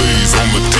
blaze on the